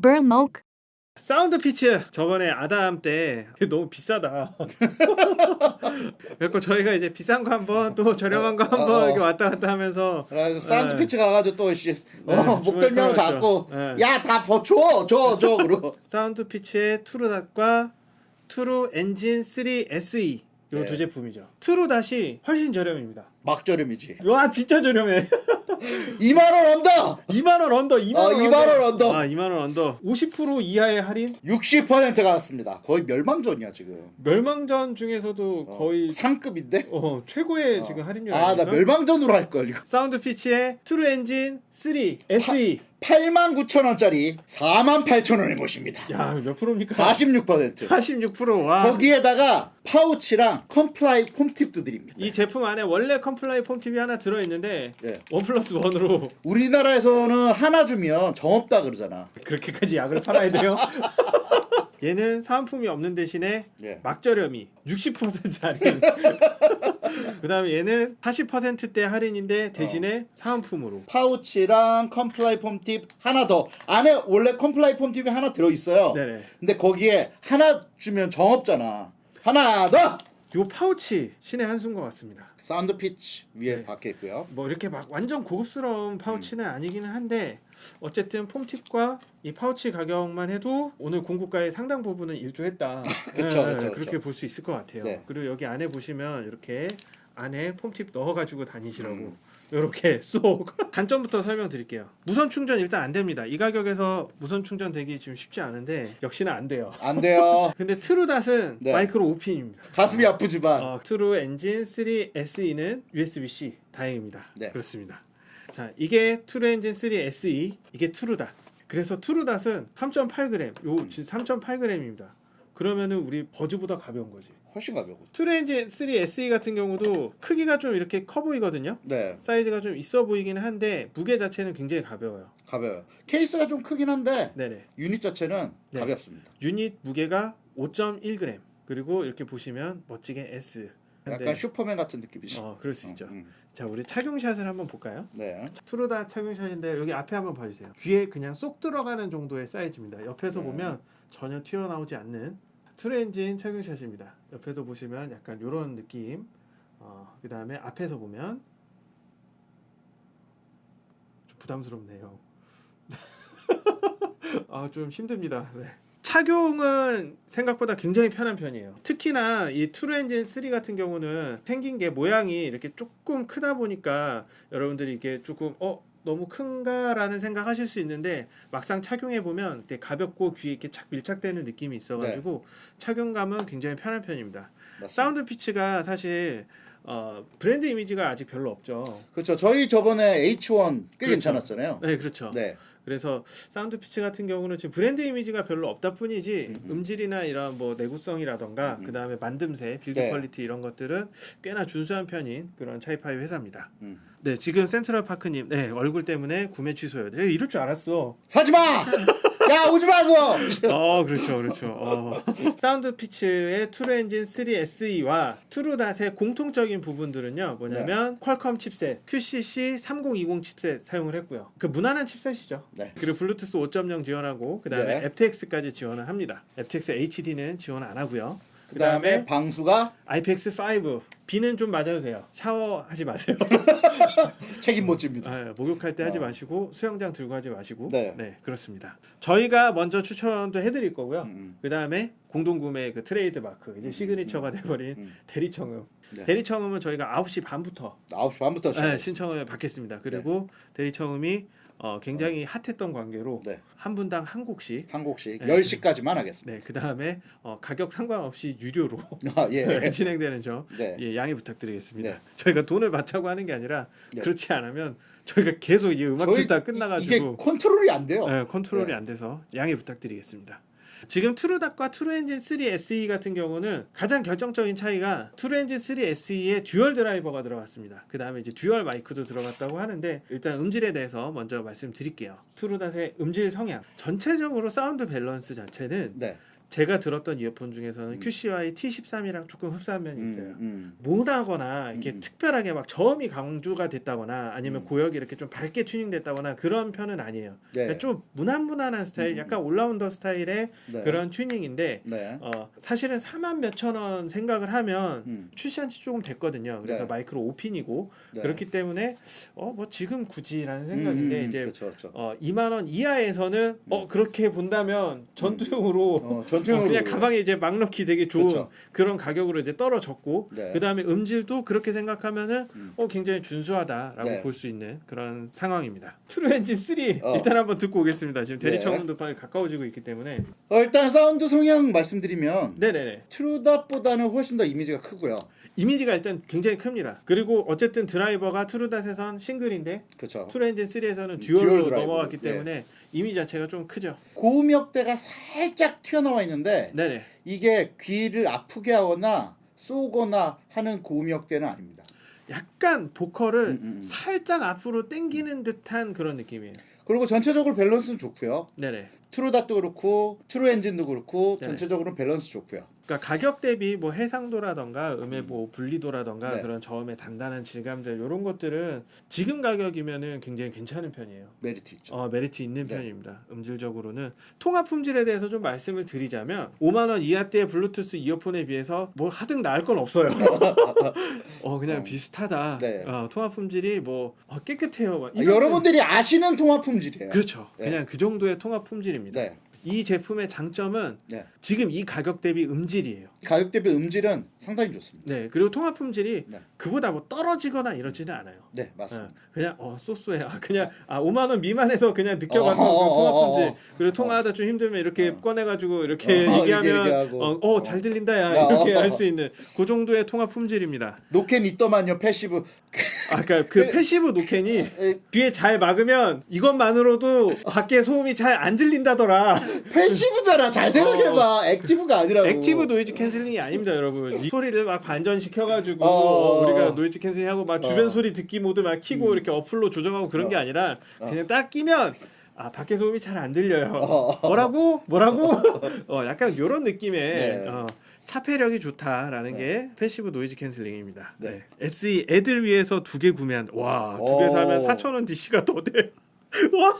Burlmoke, 사운드 피치 저번에 아담 때 너무 비싸다. 그래서 저희가 이제 비싼 거 한번 또 저렴한 거 한번 어, 어. 이렇게 왔다 갔다 하면서 그래서 사운드 네. 피치 가가지고 또 씨, 네, 어, 목덜미하고 잡고. 네. 야다줘줘줘 그러고 사운드 피치의 투르닷과 투루 엔진 3 SE 요 네. 두 제품이죠. 투루 닷이 훨씬 저렴입니다. 막 저렴이지. 와 진짜 저렴해. 2만 원 언더. 2만 원 언더. 2만 어, 원 2만 원 언더. 아 2만 원 언더. 50% 이하의 할인. 60%가 왔습니다. 거의 멸망전이야 지금. 멸망전 중에서도 어, 거의 상급인데. 어, 최고의 지금 할인율 아나 아닙니까? 멸망전으로 할걸 이거. 사운드 피치의 트루 엔진 3 SE 8만 9천 원짜리 4만 8천 원에 모십니다. 야 몇 프로입니까? 46%. 46%와 거기에다가 파우치랑 컴플라이 foam tip도 드립니다. 이 제품 안에 원래 컴플라이 foam tip이 하나 들어 있는데 네. one plus one으로 우리나라에서는 하나 주면 정 없다 그러잖아. 그렇게까지 약을 팔아야 돼요? 얘는 사은품이 없는 대신에 예. 막저렴이 60% 할인 그 다음에 얘는 40%대 할인인데 대신에 사은품으로 파우치랑 컴플라이 foam tip 하나 더. 안에 원래 컴플라이 foam tip이 하나 들어 있어요. 네네 근데 거기에 하나 주면 정없잖아. 하나 더. 요 파우치 신의 한수인 것 같습니다 사운드 피치 위에 네. 박혀 있고요. 뭐 이렇게 막 완전 고급스러운 파우치는 음. 아니기는 한데 어쨌든 foam tip과 이 파우치 가격만 해도 오늘 공구가의 상당 부분은 일조했다. 그쵸, 예, 예, 그쵸, 그렇게. 볼 수 있을 것 같아요. 네. 그리고 여기 안에 보시면 이렇게 안에 foam tip 넣어가지고 다니시라고 음. 이렇게 쏙 단점부터 설명드릴게요. 무선 충전 일단 안 됩니다. 이 가격에서 무선 충전 되기 지금 쉽지 않은데 역시나 안 돼요. 안 돼요. 근데 트루닷은 네. 마이크로 5핀입니다. 가슴이 아프지만 어, 트루 엔진 3 SE는 USB-C 다행입니다. 네. 그렇습니다. 자, 이게 트루 엔진 3 SE, 이게 트루닷. 그래서 트루닷은 3.8g, 요 3.8g입니다. 그러면은 우리 버즈보다 가벼운 거지. 훨씬 가벼워. 엔진 3 SE 같은 경우도 크기가 좀 이렇게 커 보이거든요. 네, 사이즈가 좀 있어 보이긴 한데 무게 자체는 굉장히 가벼워요. 가벼워요. 케이스가 좀 크긴 한데 네네. 유닛 자체는 네. 가볍습니다. 유닛 무게가 5.1g. 그리고 이렇게 보시면 멋지게 S. 약간 네. 슈퍼맨 같은 느낌이죠. 어, 그럴 수 있죠. 음, 자, 우리 착용샷을 한번 볼까요? 네. 투르다 착용샷인데 여기 앞에 한번 봐주세요. 귀에 그냥 쏙 들어가는 정도의 사이즈입니다. 옆에서 네. 보면 전혀 튀어나오지 않는 트렌진 착용샷입니다. 옆에서 보시면 약간 이런 느낌. 어, 그 다음에 앞에서 보면 좀 부담스럽네요. 아, 좀 힘듭니다. 네. 착용은 생각보다 굉장히 편한 편이에요. 특히나 이 트루 엔진 3 같은 경우는 생긴 게 모양이 이렇게 조금 크다 보니까 여러분들이 이게 조금 어 너무 큰가라는 생각하실 수 있는데 막상 착용해 보면 되게 가볍고 귀에 이렇게 착 밀착되는 느낌이 있어가지고 착용감은 굉장히 편한 편입니다. 맞습니다. 사운드 피치가 사실 어, 브랜드 이미지가 아직 별로 없죠. 그렇죠. 저희 저번에 H1 꽤 그렇죠. 괜찮았잖아요. 네, 그렇죠. 네. 그래서 사운드 피치 같은 경우는 지금 브랜드 이미지가 별로 없다 뿐이지 음, 음. 음질이나 이런 뭐 내구성이라던가 음, 음. 그다음에 만듦새, build 네. quality 이런 것들은 꽤나 준수한 편인 그런 Chi-Fi 회사입니다. 음. 네, 지금 센트럴 파크님, 네 얼굴 때문에 구매 취소요. 네, 이럴 줄 알았어. 사지 마. 야 오지 마 그거. 어, 그렇죠, 그렇죠. 어. 사운드 피치의 트루 엔진 3 SE와 트루닷의 공통적인 부분들은요, 뭐냐면 네. 퀄컴 chipset QCC 3020 칩셋 사용을 했고요. 그 무난한 chipset이죠. 네. 그리고 블루투스 5.0 지원하고 그 다음에 네. aptX까지 지원을 합니다. aptX HD는 지원 안 하고요. 그다음에 그다음에 방수가 IPX5 비는 좀 맞아도 돼요. 샤워하지 마세요. 책임 못 집니다. 아, 목욕할 때 하지 어. 마시고 수영장 들고 하지 마시고 네. 그렇습니다. 저희가 먼저 추천도 해드릴 거고요. 음, 그 다음에 공동구매 그 트레이드 마크 이제 음, signature가 돼버린 음. 대리청음. 네. 대리청음은 저희가 9시 반부터 9시 반부터. 네, 신청을 받겠습니다. 그리고 대리청음이 어, 굉장히 핫했던 관계로 네. 한 분당 한 곡씩 한 곡씩 네. 10시까지만 하겠습니다. 네, 그 다음에 어, 가격 상관없이 유료로 아, 예. 진행되는 점 네. 예, 양해 부탁드리겠습니다. 네. 저희가 돈을 받자고 하는 게 아니라 네. 그렇지 않으면 저희가 계속 이 음악 듣다 끝나가지고 컨트롤이 안 돼요. 네, 컨트롤이 네. 안 돼서 양해 부탁드리겠습니다. 지금 트루닷과 트루엔진 3 SE 같은 경우는 가장 결정적인 차이가 트루엔진 3 SE에 dual 드라이버가 들어갔습니다. 그 다음에 이제 dual 마이크도 들어갔다고 하는데 일단 음질에 대해서 먼저 말씀드릴게요. 트루닷의 음질 성향 전체적으로 사운드 밸런스 자체는 네. 제가 들었던 이어폰 중에서는 음. QCY T13이랑 조금 흡사한 면이 있어요. 음, 음. 모나거나 이렇게 음. 특별하게 막 저음이 강조가 됐다거나 아니면 음. 고역이 이렇게 좀 밝게 튜닝됐다거나 그런 편은 아니에요. 네. 그러니까 좀 무난무난한 스타일, 음. 약간 올라운더 스타일의 네. 그런 튜닝인데 네. 어, 사실은 4만 몇천 원 생각을 하면 음. 출시한 지 조금 됐거든요. 그래서 네. 마이크로 5핀이고 네. 그렇기 때문에 어 뭐 지금 굳이라는 생각인데 음, 이제 그렇죠, 그렇죠. 어 2만 원 이하에서는 어 그렇게 본다면 전투용으로 어, 어, 전 투용으로 그냥 가방에 이제 막 넣기 되게 좋은 그렇죠. 그런 가격으로 이제 떨어졌고 네. 그 다음에 음질도 그렇게 생각하면은 음. 어 굉장히 준수하다라고 네. 볼수 있는 그런 상황입니다. 트루 엔진 3 어. 일단 한번 듣고 오겠습니다. 지금 대리 네. 청음도 빨리 가까워지고 있기 때문에 어, 일단 사운드 성향 말씀드리면 네네네 트루닷보다는 훨씬 더 이미지가 크고요. 이미지가 일단 굉장히 큽니다. 그리고 어쨌든 드라이버가 트루닷에선 싱글인데 그렇죠. 트루 엔진 3에서는 dual dual로 드라이버. 넘어갔기 예. 때문에 이미지 자체가 좀 크죠. 고음역대가 살짝 튀어나와 있는데 네네. 이게 귀를 아프게 하거나 쏘거나 하는 고음역대는 아닙니다. 약간 보컬을 음, 음, 음. 살짝 앞으로 당기는 듯한 그런 느낌이에요. 그리고 전체적으로 밸런스는 좋고요. 네네. 트루닷도 그렇고 트루 엔진도 그렇고 네. 전체적으로 밸런스 좋고요. 그러니까 가격 대비 뭐 해상도라던가 음의 뭐 분리도라던가 네. 그런 저음의 단단한 질감들 이런 것들은 지금 가격이면은 굉장히 괜찮은 편이에요. 메리트 있죠. 어, 메리트 있는 네. 편입니다. 음질적으로는 통화 품질에 대해서 좀 말씀을 드리자면 5만 원 이하대의 블루투스 이어폰에 비해서 뭐 하등 나을 건 없어요. 어 그냥 어. 비슷하다. 네. 어, 통화 품질이 뭐 어, 깨끗해요. 막 아, 여러분들이 아시는 통화 품질이에요. 그렇죠. 네. 그냥 그 정도의 통화 품질입니다. 네. 이 제품의 장점은 네. 지금 이 가격 대비 음질이에요. 가격 대비 음질은 상당히 좋습니다. 네, 그리고 통화 품질이 네. 그보다 뭐 떨어지거나 이러지는 않아요. 네, 맞습니다. 어, 그냥 어 so so해. 아, 그냥 아 5만 원 미만에서 그냥 느껴봤던 어, 그 통화 어, 어, 품질. 어. 그리고 통화하다 좀 힘들면 이렇게 어. 꺼내가지고 이렇게 어, 얘기하면. 어잘 들린다야 야, 이렇게 어. 할수 있는 그 정도의 통화 품질입니다. 노캔 있더만요 passive. 아, 그러니까 그 passive 노캔이 에, 뒤에 잘 막으면 이것만으로도 밖에 소음이 잘 안 들린다더라. passive잖아. 잘 생각해봐. active가 아니라고. 어. active noise cancelling이 아닙니다, 여러분. 이 소리를 막 반전 시켜가지고 어. 우리가 noise cancelling하고 막 주변 어. 소리 듣기 모드 막 키고 이렇게 어플로 조정하고 그런 게 아니라 그냥 딱 끼면 아 밖에 소음이 잘 안 들려요. 어. 뭐라고 뭐라고 어 약간 이런 느낌의 네. 어, 차폐력이 좋다라는 게 passive noise cancelling입니다. 네. 네. SE 애들 위해서 두 개 구매한 와 두개 오. 사면 4,000원 DC가 더 돼. 와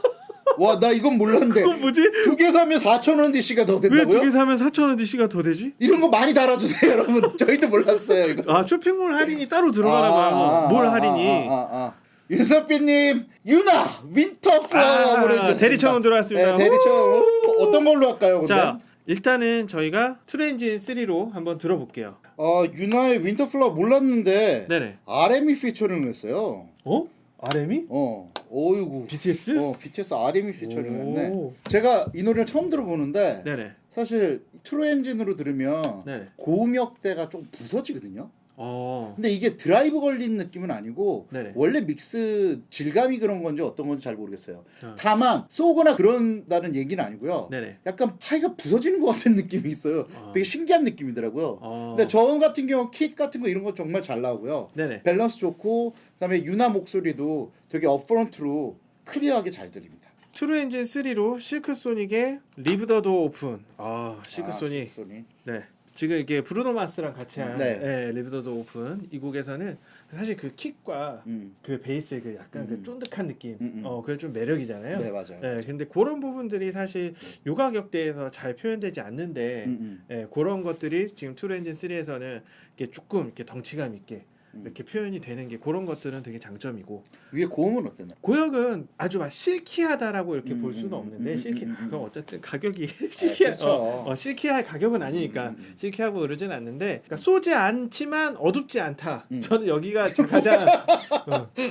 와, 나 이건 몰랐는데. 그거 뭐지? 두 개 사면 4천 원 DC가 더왜 된다고요? 두개 사면 4,000원 DC가 더 되지? 이런 거 많이 달아 주세요, 여러분. 저희도 몰랐어요, 이거. 아 쇼핑몰 할인이 따로 들어가나 봐요. 뭘 할인이? 아, 아, 아. 윤석빈님, 윤하, Winter Flower 아. 대리청음 들어왔습니다. 네, 대리청. 오, 어떤 걸로 할까요, 근데? 자 일단은 저희가 트루 엔진 3로 한번 들어볼게요. 어, 윤하의 Winter Flower 몰랐는데 네네. RM이 피처링을 했어요. 어? RM이? 어, 어이구. BTS? 어, BTS RM이 피처링을 했네. 오. 제가 이 노래를 처음 들어보는데 네네. 사실 트루 엔진으로 들으면 네. 고음역대가 좀 부서지거든요. 어. 근데 이게 드라이브 걸린 느낌은 아니고 네네. 원래 믹스 질감이 그런 건지 어떤 건지 잘 모르겠어요. 어. 다만 쏘거나 그런다는 얘기는 아니고요. 네네. 약간 하이가 부서지는 것 같은 느낌이 있어요. 어. 되게 신기한 느낌이더라고요. 어. 근데 저음 같은 경우 킥 같은 거 이런 거 정말 잘 나오고요. 네네. 밸런스 좋고 그다음에 윤하 목소리도 되게 upfront로 clear하게 잘 들립니다. 트루 엔진 3로 실크 소닉의 Leave the Door Open. 아 실크 아, 소닉. 소닉. 네. 지금 이게 브루노 마스랑 같이 한 네. 네. Leave the Door Open 이 곡에서는 사실 그 킥과 음. 그 베이스의 그 약간 음. 그 쫀득한 느낌, 음, 음. 어 그게 좀 매력이잖아요. 네 맞아요. 네, 근데 그런 부분들이 사실 요 가격대에서 잘 표현되지 않는데, 음, 음. 예, 그런 것들이 지금 트루 엔진 3에서는 이렇게 조금 이렇게 덩치감 있게 음. 이렇게 표현이 되는 게 그런 것들은 되게 장점이고 위에 고음은 어땠나요? 고역은 아주 막 실키하다라고 이렇게 음, 볼 수는 음, 없는데 음, 실키 음, 음, 음. 그건 어쨌든 가격이 실키 그렇죠. 어, 어, 실키할 가격은 아니니까 음, 음, 음. 실키하고 그러진 않는데 그러니까 쏘지 않지만 어둡지 않다. 음. 저는 여기가 가장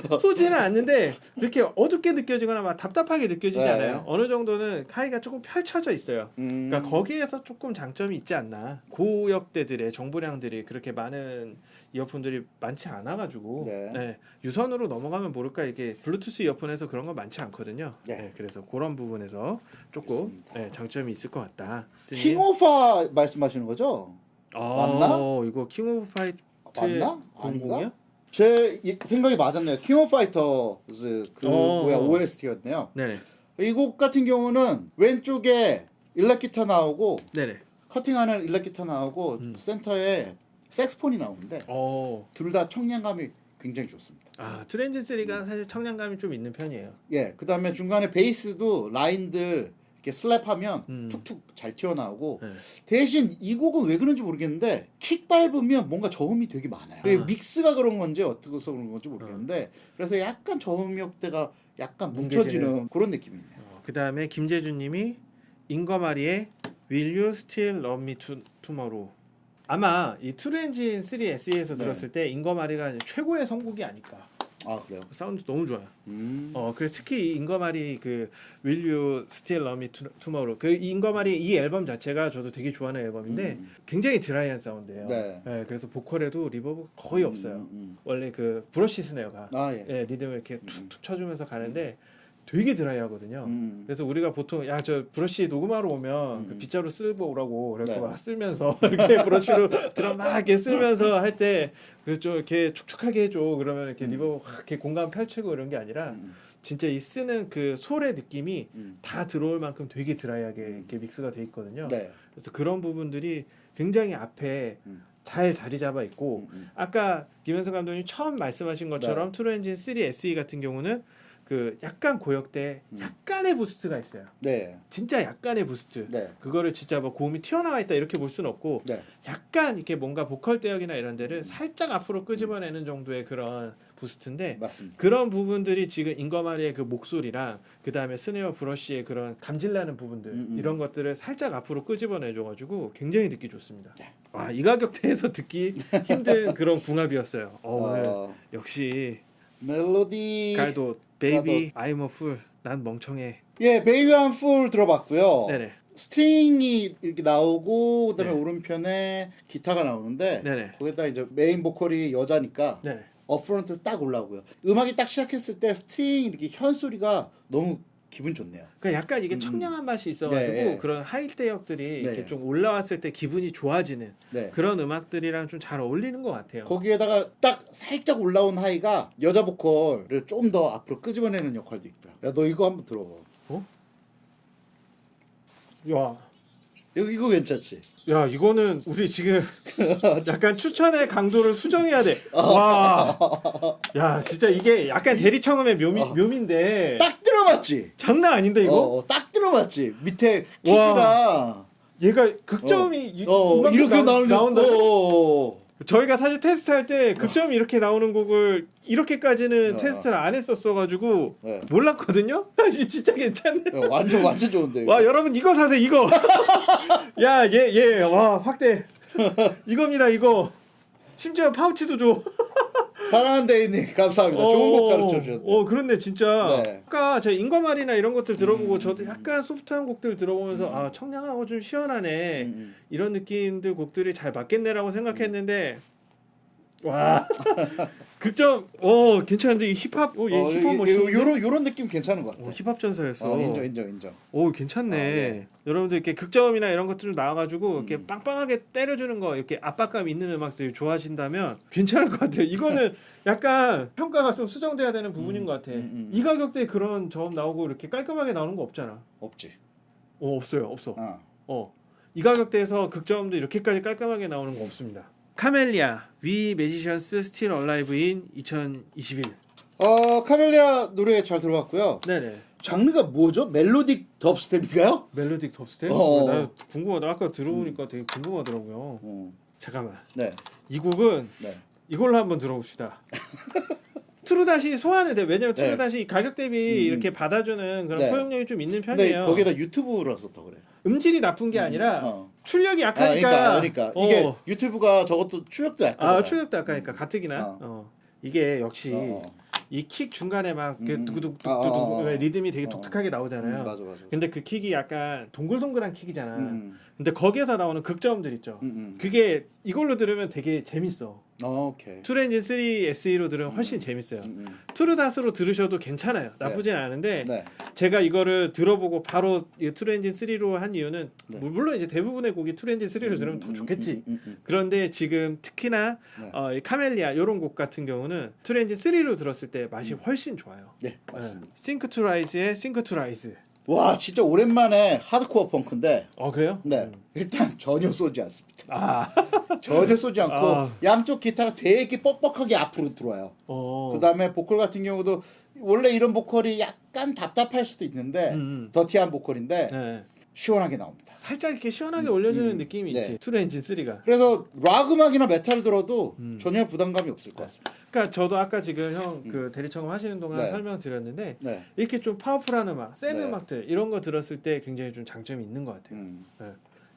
어, 쏘지는 않는데 이렇게 어둡게 느껴지거나 막 답답하게 느껴지지 네. 않아요. 어느 정도는 카이가 조금 펼쳐져 있어요. 음. 그러니까 거기에서 조금 장점이 있지 않나. 고역대들의 정보량들이 그렇게 많은 이어폰들이 많지 않아 가지고 네. 네, 유선으로 넘어가면 모를까 이게 블루투스 이어폰에서 그런 건 많지 않거든요. 네. 네, 그래서 그런 부분에서 조금. 네, 장점이 있을 것 같다. 킹오파 말씀하시는 거죠? 아, 맞나? 이거 킹 오브 파이트 맞나? 아닌가? 제 이- 생각이 맞았네요. 킹 오브 파이터즈 그 어. 뭐야 OST였네요. 네네, 이 곡 같은 경우는 왼쪽에 일렉 기타 나오고 네네. 커팅하는 일렉 기타 나오고 음. 센터에 색스폰이 나오는데 어. 둘다 청량감이 굉장히 좋습니다. 아 트렌즈 3가 사실 청량감이 좀 있는 편이에요. 예, 그 다음에 중간에 베이스도 라인들 이렇게 슬랩하면 음. 툭툭 잘 튀어나오고 네. 대신 이 곡은 왜 그런지 모르겠는데 킥 밟으면 뭔가 저음이 되게 많아요. 아. 믹스가 그런 건지 어떻게 해서 그런 건지 모르겠는데 그래서 약간 저음역대가 약간. 뭉쳐지는 그런 느낌이 있네요. 어, 그 다음에 김재준님이 잉거마리의 Will You Still Love Me To- Tomorrow 아마 이 트루 엔진 3 SE에서 네. 들었을 때 잉거마리가 최고의 선곡이 아닐까 아 그래요? 사운드 너무 좋아요. 음. 어 그래 특히 이 잉거마리 그 Will You Still Love Me To- Tomorrow 그 잉거마리 이 앨범 자체가 저도 되게 좋아하는 앨범인데 음. 굉장히 드라이한 사운드예요. 네. 그래서 보컬에도 reverb 거의 없어요. 음, 음, 원래 그 브러쉬 snare가 음. 아 예. 예, 리듬을 이렇게 툭툭 쳐주면서 가는데 되게 드라이하거든요. 음. 그래서 우리가 보통 야 저 브러쉬 녹음하러 오면 음. 그 빗자루 쓸고 오라고 그래서 네. 막 쓸면서 이렇게 브러쉬로 드럼 막 이렇게 쓸면서 할 때 그 좀 이렇게 촉촉하게 해줘 그러면 이렇게 음. reverb 확 이렇게 공간 펼치고 이런 게 아니라 음, 진짜 이 쓰는 그 솔의 느낌이 음. 다 들어올 만큼 되게 드라이하게 이렇게 믹스가 돼 있거든요. 네. 그래서 그런 부분들이 굉장히 앞에 음. 잘 자리 잡아 있고 음, 음. 아까 김현석 감독님 처음 말씀하신 것처럼 네. 트루 엔진 3 SE 같은 경우는 그 약간 고역대 음. 약간의 boost가 있어요. 네. 진짜 약간의 boost. 네. 그거를 진짜 뭐 고음이 튀어나와 있다 이렇게 볼 수는 없고 네. 약간 이렇게 뭔가 보컬 대역이나 이런 데를 살짝 앞으로 끄집어내는 정도의 그런 boost인데 맞습니다. 그런 부분들이 지금 잉거마리의 그 목소리랑 그 다음에 snare brush의 그런 감질나는 부분들 음, 음. 이런 것들을 살짝 앞으로 끄집어내줘가지고 굉장히 듣기 좋습니다. 네. 와 이 가격대에서 듣기 힘든 그런 궁합이었어요. 어, 어, 역시 멜로디 가르도 Baby I'm a fool 난 멍청해. 예, Baby I'm a fool 들어봤고요. 네네 string이 이렇게 나오고 그다음에 네. 오른편에 기타가 나오는데 네네 거기다 이제 메인 보컬이 여자니까 네네. upfront 딱 올라오고요. 음악이 딱 시작했을 때 string 이렇게 현 소리가 너무 기분 좋네요. 그 약간 이게 음. 청량한 맛이 있어가지고 네, 네. 그런 high 대역들이 네. 이렇게 좀 올라왔을 때 기분이 좋아지는 네. 그런 음악들이랑 좀 잘 어울리는 것 같아요. 거기에다가 딱 살짝 올라온 하이가 여자 보컬을 좀 더 앞으로 끄집어내는 역할도 있고요. 야, 너 이거 한번 들어봐. 야, 이거, 이거 괜찮지? 야 이거는 우리 지금 약간 추천의 강도를 수정해야 돼. 와, 야 진짜 이게 약간 대리청음의 묘미 어. 묘미인데 딱 들어맞지? 장난 아닌데 이거? 어, 어, 딱 들어맞지? 밑에 와. 킥이랑 얘가 극점이 이- 어, 음악으로 이렇게 나, 나온다. 어, 어, 어. 저희가 사실 테스트할 때 극점이 이렇게 나오는 곡을 이렇게까지는 어. 테스트를 안 했었어가지고 네. 몰랐거든요. 진짜 괜찮네. 야, 완전 완전 좋은데. 이거. 와 여러분 이거 사세요 이거. 야 얘 얘 와 확대. 이겁니다 이거. 심지어 파우치도 줘. 사랑하는 데이님 감사합니다. 좋은 곡 가르쳐 주셨네. 어 그런데 진짜 네. 아까 제가 인과말이나 이런 것들 들어보고 음. 저도 약간 소프트한 곡들 들어보면서 아 청량하고 좀 시원하네 음, 이런 느낌들 곡들이 잘 맞겠네라고 생각했는데 와 극점 오 괜찮은데 이 힙합 오얘 어, 힙합 이- 멋있는데 요런 요런 느낌 괜찮은 것 같아. 오, 힙합 전사였어 어, 인정 인정 인정. 오 괜찮네. 아, 예. 여러분들 이렇게 극점이나 이런 것들 좀 나와가지고 이렇게 음. 빵빵하게 때려주는 거 이렇게 압박감 있는 음악들 좋아하신다면 괜찮을 것 같아요. 이거는 약간 평가가 좀 수정돼야 되는 부분인 음, 것 같아. 음, 음. 이 가격대에 그런 저음 나오고 이렇게 깔끔하게 나오는 거 없잖아. 없지. 어 없어요, 없어. 어. 어. 이 가격대에서 극저음도 이렇게까지 깔끔하게 나오는 거 없습니다. 카멜리아 We Magicians Still Alive in 2021. 어 카멜리아 노래 잘 들어봤고요. 네네. 장르가 뭐죠? Melodic dubstep인가요? Melodic dubstep? 어. 나 궁금하다. 아까 들어보니까 되게 궁금하더라고요. 어. 잠깐만. 네. 이 곡은 네. 이걸로 한번 들어봅시다. 트루닷이 소환이 돼. 왜냐면 네. 트루닷이 가격 대비 음. 이렇게 받아주는 그런 네. 포용력이 좀 있는 편이에요. 거기다 유튜브라서 더 그래. 음질이 나쁜 게 아니라 어. 출력이 아, 약하니까. 그러니까 그러니까 어. 이게 유튜브가 저것도 출력도 약간. 아 출력도 약하니까 가뜩이나. 어. 어. 이게 역시 어. 이킥 중간에 막 음. 두구둑 아, 아, 아. 왜 리듬이 되게 어. 독특하게 나오잖아요. 음, 맞아 맞아. 근데 그 킥이 약간 동글동글한 킥이잖아. 음, 근데 거기에서 나오는 극점들 있죠. 음, 음. 그게 이걸로 들으면 되게 재밌어. 어, 오케이. 투렌진 3 SE로 들으면 훨씬 재밌어요. 음, 음. 투르닷으로 들으셔도 괜찮아요. 나쁘진 않은데 네. 제가 이거를 들어보고 바로 이 트루엔진 3로 한 이유는 네. 물론 이제 대부분의 곡이 트루엔진 3로 들으면 더 음, 좋겠지. 음, 음, 음. 그런데 지금 특히나 네. 어, 이 카멜리아 이런 곡 같은 경우는 트루엔진 3로 들었을 때 맛이 훨씬 좋아요. 네, 맞습니다. Sink to Rise의 Sink to Rise. 와 진짜 오랜만에 하드코어 펑크인데 어 그래요? 네 일단 전혀 쏘지 않습니다. 아, 전혀 쏘지 않고 아. 양쪽 기타가 되게 뻑뻑하게 앞으로 들어와요. 어. 그 다음에 보컬 같은 경우도 원래 이런 보컬이 약간 답답할 수도 있는데 음, 음. 더티한 보컬인데 네. 시원하게 나옵니다. 살짝 이렇게 시원하게 올려주는 음, 느낌이 네. 있지. 엔진 3가. 그래서 락 음악이나 메탈 들어도 음. 전혀 부담감이 없을 것 같습니다. 그러니까 저도 아까 지금 형 그 대리 청음 하시는 동안 네. 설명드렸는데 네. 이렇게 좀 파워풀한 음악, 센 네. 음악들 이런 거 들었을 때 굉장히 좀 장점이 있는 것 같아요. 음.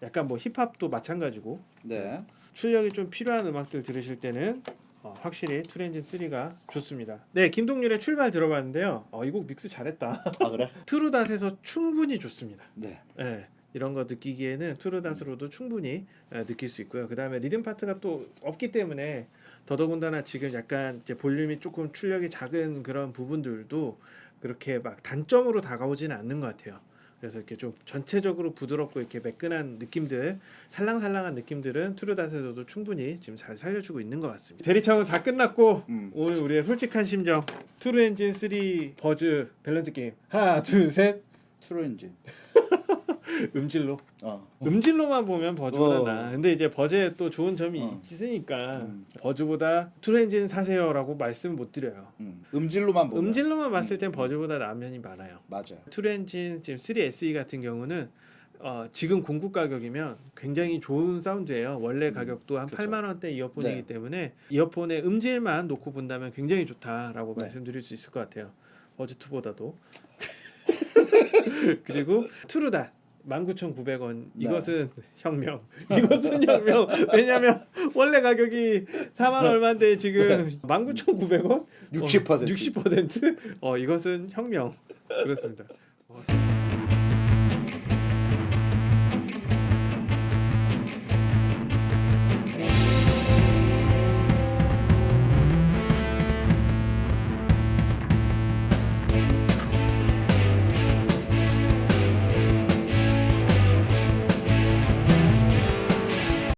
약간 뭐 힙합도 마찬가지고 네. 출력이 좀 필요한 음악들 들으실 때는 어, 확실히 트렌진 3가 좋습니다. 네, 김동률의 출발 들어봤는데요. 어, 이 곡 믹스 잘했다. 아 그래? 트루닷에서 충분히 좋습니다. 네. 네, 이런 거 느끼기에는 트루닷으로도 충분히 에, 느낄 수 있고요. 그 다음에 리듬 파트가 또 없기 때문에 더더군다나 지금 약간 이제 볼륨이 조금 출력이 작은 그런 부분들도 그렇게 막 단점으로 다가오지는 않는 것 같아요. 그래서 이렇게 좀 전체적으로 부드럽고 이렇게 매끈한 느낌들, 살랑살랑한 느낌들은 트루닷에서도 충분히 지금 잘 살려주고 있는 것 같습니다. 대리 청음은 다 끝났고 음. 오늘 우리의 솔직한 심정 트루 엔진 3 버즈 밸런스 게임 하나 둘셋 트루 엔진. 음질로 어. 음질로만 보면 버즈보다 어. 나. 근데 이제 버즈에 또 좋은 점이 어. 있으니까 음. 버즈보다 트루 엔진 사세요라고 말씀 못 드려요. 음. 음질로만 보면 음질로만 봤을 땐 버즈보다 나은 면이 많아요. 맞아요. 트루 엔진 지금 3 SE 같은 경우는 어, 지금 공급 가격이면 굉장히 좋은 사운드예요. 원래 가격도 한 그쵸. 8만 원대 이어폰이기 네. 때문에 이어폰의 음질만 놓고 본다면 굉장히 좋다라고 네. 말씀드릴 수 있을 것 같아요. 버즈 2보다도. 그리고 트루닷 19,900원. 네. 이것은 혁명. 이것은 혁명. 왜냐면 원래 가격이 4만 얼마인데 지금 19,900원? 60%. 60%? 어 이것은 혁명. 그렇습니다. 어,